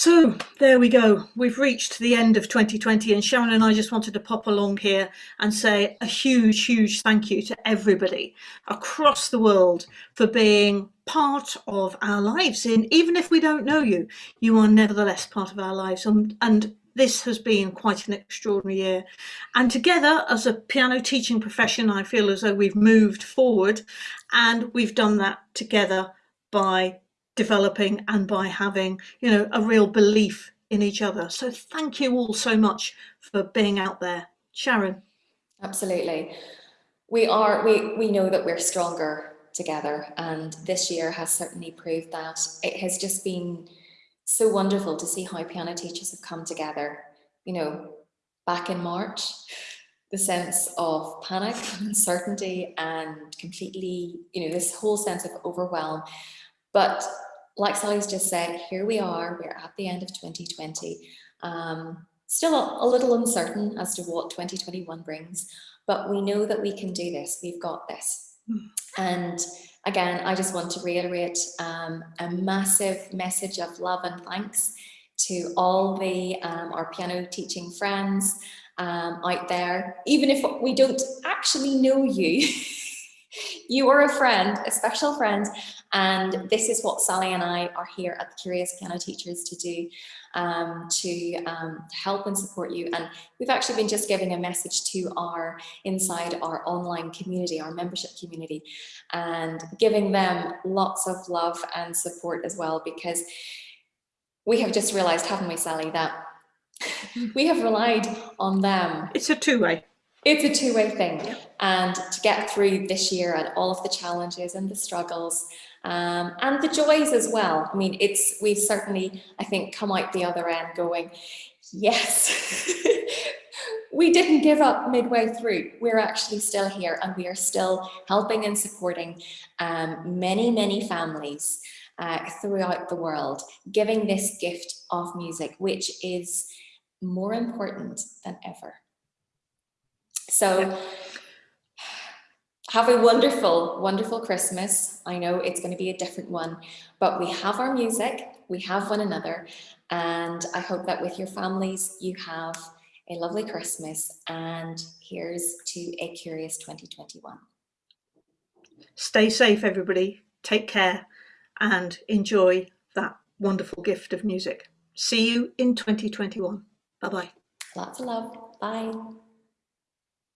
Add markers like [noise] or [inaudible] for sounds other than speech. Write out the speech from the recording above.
So there we go. We've reached the end of 2020 and Sharon and I just wanted to pop along here and say a huge, huge thank you to everybody across the world for being part of our lives. And even if we don't know you, you are nevertheless part of our lives. And, and this has been quite an extraordinary year. And together as a piano teaching profession, I feel as though we've moved forward and we've done that together by developing and by having, you know, a real belief in each other. So thank you all so much for being out there. Sharon. Absolutely. We are, we, we know that we're stronger together and this year has certainly proved that. It has just been so wonderful to see how piano teachers have come together. You know, back in March, the sense of panic, [laughs] uncertainty and completely, you know, this whole sense of overwhelm but like Sally's just said, here we are, we're at the end of 2020. Um, still a, a little uncertain as to what 2021 brings, but we know that we can do this, we've got this. Hmm. And again, I just want to reiterate um, a massive message of love and thanks to all the um, our piano teaching friends um, out there. Even if we don't actually know you, [laughs] you are a friend, a special friend, and this is what Sally and I are here at the Curious Piano Teachers to do, um, to um, help and support you. And we've actually been just giving a message to our, inside our online community, our membership community, and giving them lots of love and support as well, because we have just realized, haven't we, Sally, that [laughs] we have relied on them. It's a two-way. It's a two-way thing. And to get through this year and all of the challenges and the struggles um, and the joys as well. I mean, it's we've certainly, I think, come out the other end going, yes, [laughs] we didn't give up midway through. We're actually still here and we are still helping and supporting um, many, many families uh, throughout the world, giving this gift of music, which is more important than ever. So have a wonderful, wonderful Christmas. I know it's going to be a different one, but we have our music, we have one another, and I hope that with your families you have a lovely Christmas and here's to a curious 2021. Stay safe, everybody. Take care and enjoy that wonderful gift of music. See you in 2021. Bye-bye. Lots of love. Bye.